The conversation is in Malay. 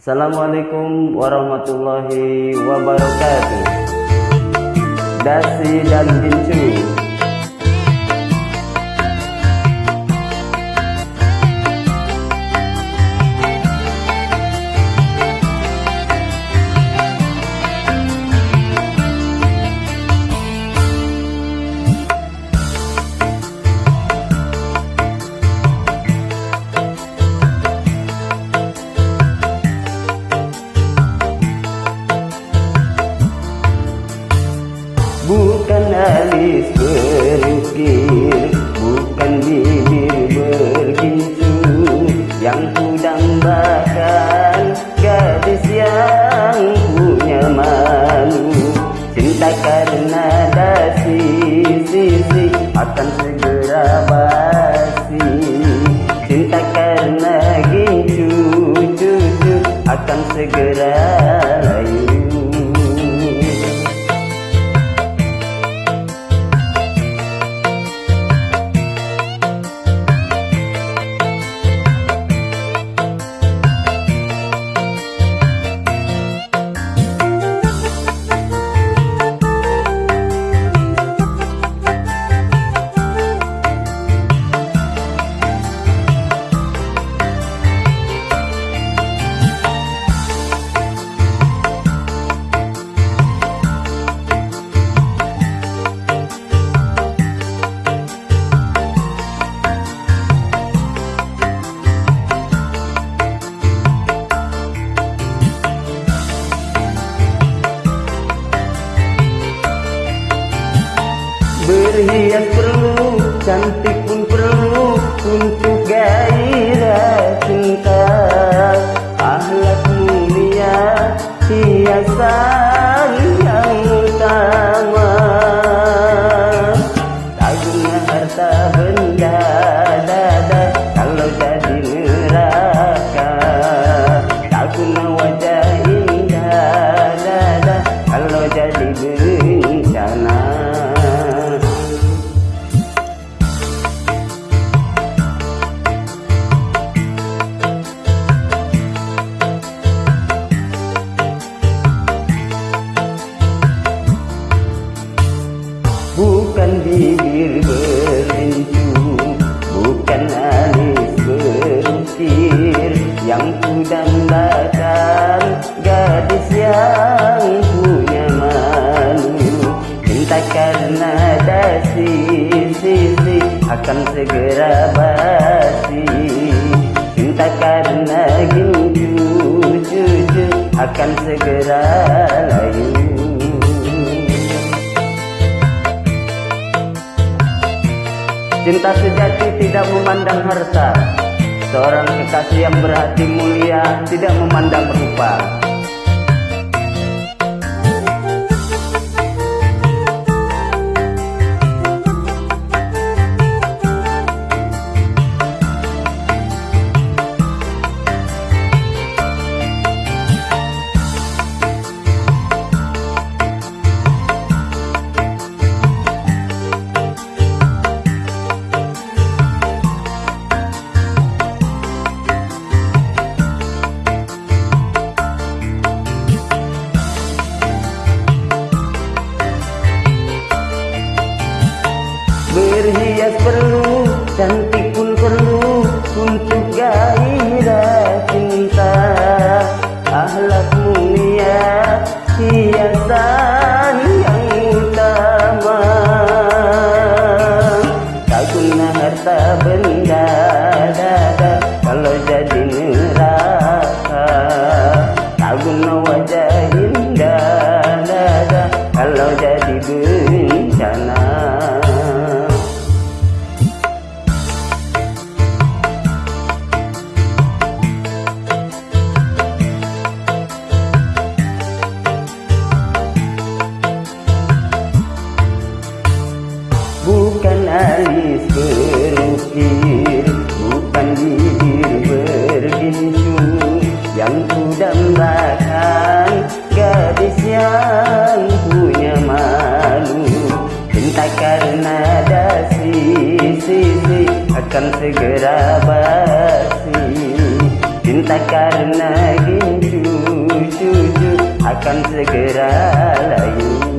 Assalamualaikum warahmatullahi wabarakatuh. Dasi dan Bincu. Akan segera basi Cinta karena gincu cucu Akan segera layu Berhias perlu, cantik pun perlu Untuk gairah cinta. Ahlak mulia, hiasan Bukan bibir berincu Bukan alis berukir. Yang ku dambakan Gadis yang punya malu. Cinta karena dasi sisi Akan segera basi. Cinta karena cucu Akan segera Cinta sejati tidak memandang harta. Seorang kekasih yang berhati mulia Tidak memandang rupa perlu, berukir Bukan bibir bergincu Yang ku dambakan Gadis yang punya malu. Cinta karena dasi sisi Akan segera basi. Cinta karena gincu Jujur akan segera layu